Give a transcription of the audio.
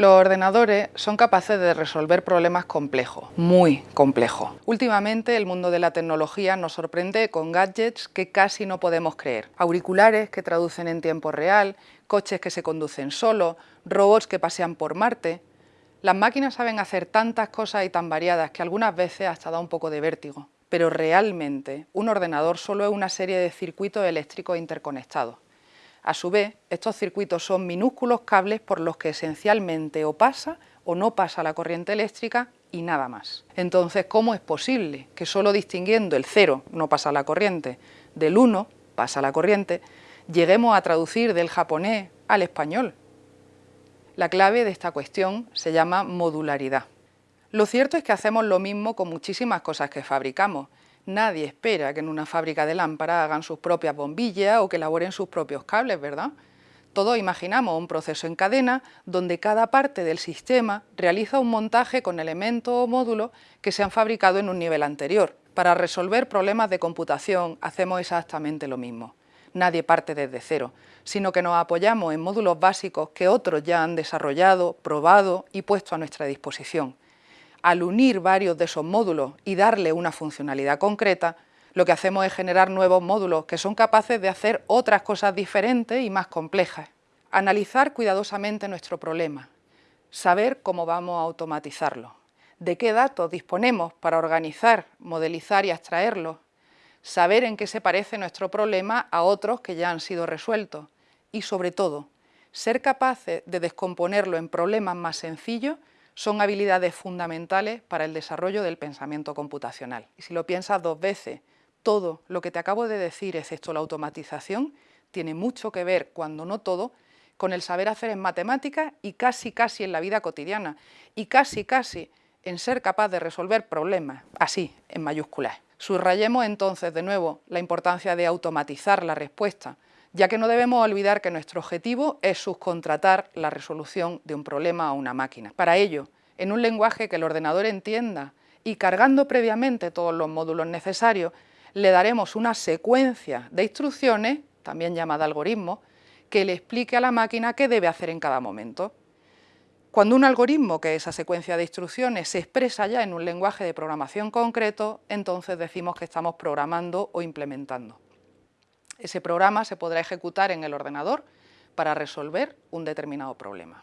Los ordenadores son capaces de resolver problemas complejos, muy complejos. Últimamente el mundo de la tecnología nos sorprende con gadgets que casi no podemos creer. Auriculares que traducen en tiempo real, coches que se conducen solos, robots que pasean por Marte... Las máquinas saben hacer tantas cosas y tan variadas que algunas veces hasta da un poco de vértigo. Pero realmente un ordenador solo es una serie de circuitos eléctricos interconectados. A su vez, estos circuitos son minúsculos cables por los que esencialmente o pasa o no pasa la corriente eléctrica y nada más. Entonces, ¿cómo es posible que solo distinguiendo el 0 no pasa la corriente, del 1 pasa la corriente, lleguemos a traducir del japonés al español? La clave de esta cuestión se llama modularidad. Lo cierto es que hacemos lo mismo con muchísimas cosas que fabricamos, Nadie espera que en una fábrica de lámparas hagan sus propias bombillas o que elaboren sus propios cables, ¿verdad? Todos imaginamos un proceso en cadena donde cada parte del sistema realiza un montaje con elementos o módulos que se han fabricado en un nivel anterior. Para resolver problemas de computación hacemos exactamente lo mismo. Nadie parte desde cero, sino que nos apoyamos en módulos básicos que otros ya han desarrollado, probado y puesto a nuestra disposición al unir varios de esos módulos y darle una funcionalidad concreta, lo que hacemos es generar nuevos módulos que son capaces de hacer otras cosas diferentes y más complejas. Analizar cuidadosamente nuestro problema, saber cómo vamos a automatizarlo, de qué datos disponemos para organizar, modelizar y extraerlos, saber en qué se parece nuestro problema a otros que ya han sido resueltos. Y, sobre todo, ser capaces de descomponerlo en problemas más sencillos son habilidades fundamentales para el desarrollo del pensamiento computacional. Y si lo piensas dos veces, todo lo que te acabo de decir, excepto la automatización, tiene mucho que ver, cuando no todo, con el saber hacer en matemáticas y casi casi en la vida cotidiana, y casi casi en ser capaz de resolver problemas, así, en mayúsculas. Subrayemos entonces de nuevo la importancia de automatizar la respuesta, ya que no debemos olvidar que nuestro objetivo es subcontratar la resolución de un problema a una máquina. Para ello, en un lenguaje que el ordenador entienda y cargando previamente todos los módulos necesarios, le daremos una secuencia de instrucciones, también llamada algoritmo, que le explique a la máquina qué debe hacer en cada momento. Cuando un algoritmo, que es esa secuencia de instrucciones, se expresa ya en un lenguaje de programación concreto, entonces decimos que estamos programando o implementando. Ese programa se podrá ejecutar en el ordenador para resolver un determinado problema.